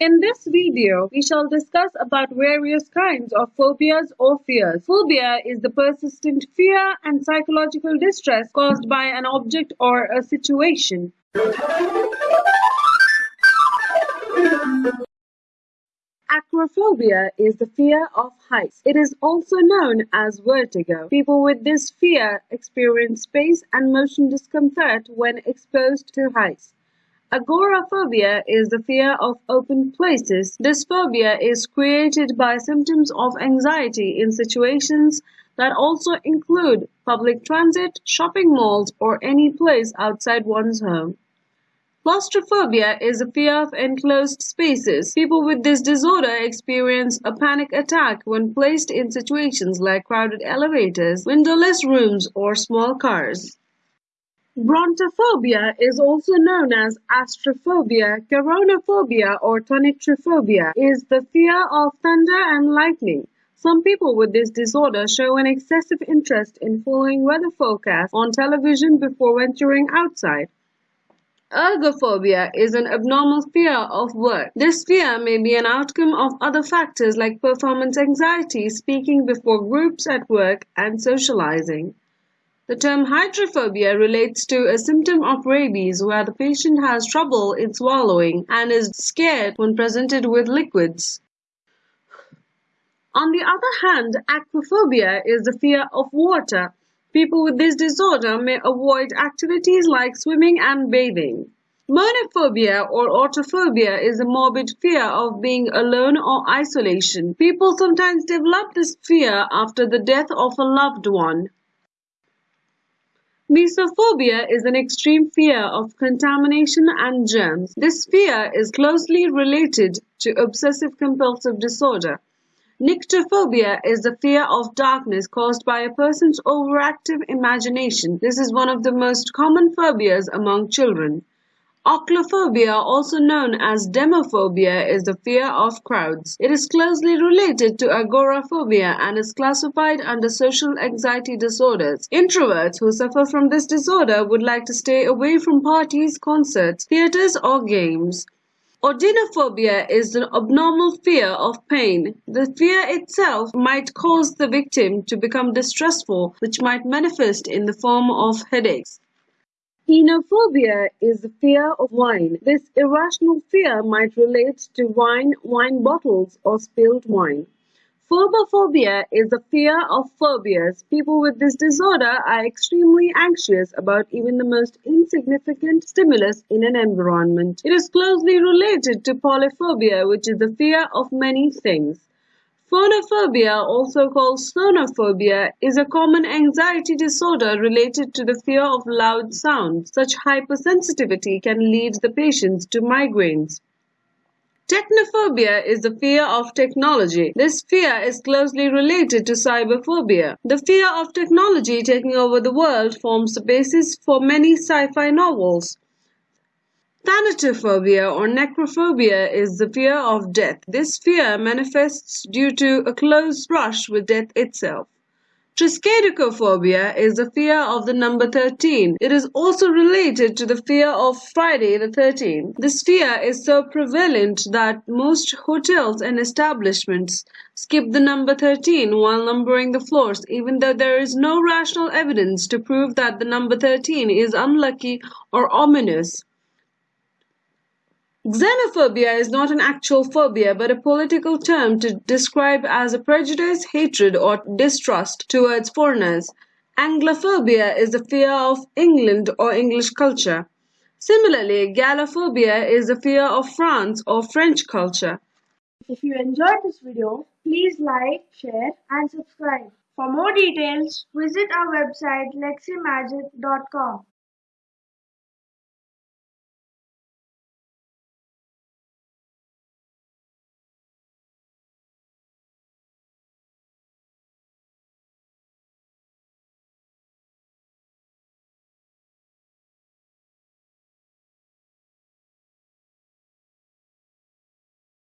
In this video, we shall discuss about various kinds of phobias or fears. Phobia is the persistent fear and psychological distress caused by an object or a situation. Acrophobia is the fear of heights. It is also known as vertigo. People with this fear experience space and motion discomfort when exposed to heights. Agoraphobia is the fear of open places. This phobia is created by symptoms of anxiety in situations that also include public transit, shopping malls, or any place outside one's home. Claustrophobia is a fear of enclosed spaces. People with this disorder experience a panic attack when placed in situations like crowded elevators, windowless rooms, or small cars. Brontophobia is also known as astraphobia. Keraunophobia or tonitrophobia is the fear of thunder and lightning. Some people with this disorder show an excessive interest in following weather forecasts on television before venturing outside. Ergophobia is an abnormal fear of work. This fear may be an outcome of other factors like performance anxiety, speaking before groups at work, and socializing. The term hydrophobia relates to a symptom of rabies where the patient has trouble in swallowing and is scared when presented with liquids. On the other hand, aquaphobia is the fear of water. People with this disorder may avoid activities like swimming and bathing. Monophobia or autophobia is a morbid fear of being alone or isolation. People sometimes develop this fear after the death of a loved one. Mysophobia is an extreme fear of contamination and germs. This fear is closely related to obsessive compulsive disorder. Nyctophobia is the fear of darkness caused by a person's overactive imagination. This is one of the most common phobias among children. Ochlophobia, also known as demophobia, is the fear of crowds. It is closely related to agoraphobia and is classified under social anxiety disorders. Introverts who suffer from this disorder would like to stay away from parties, concerts, theaters, or games. Odynophobia is an abnormal fear of pain. The fear itself might cause the victim to become distressful, which might manifest in the form of headaches. Oenophobia is the fear of wine. This irrational fear might relate to wine, wine bottles, or spilled wine. Phobophobia is the fear of phobias. People with this disorder are extremely anxious about even the most insignificant stimulus in an environment. It is closely related to polyphobia, which is the fear of many things. Phonophobia, also called sonophobia, is a common anxiety disorder related to the fear of loud sounds. Such hypersensitivity can lead the patients to migraines. Technophobia is the fear of technology. This fear is closely related to cyberphobia. The fear of technology taking over the world forms the basis for many sci-fi novels. Thanatophobia or necrophobia is the fear of death. This fear manifests due to a close brush with death itself. Triskaidekaphobia is the fear of the number 13. It is also related to the fear of Friday the 13th. This fear is so prevalent that most hotels and establishments skip the number 13 while numbering the floors, even though there is no rational evidence to prove that the number 13 is unlucky or ominous. Xenophobia is not an actual phobia but a political term to describe as a prejudice, hatred, or distrust towards foreigners. Anglophobia is the fear of England or English culture. Similarly, Gallophobia is the fear of France or French culture. If you enjoyed this video, please like, share and subscribe. For more details, visit our website leximagic.com.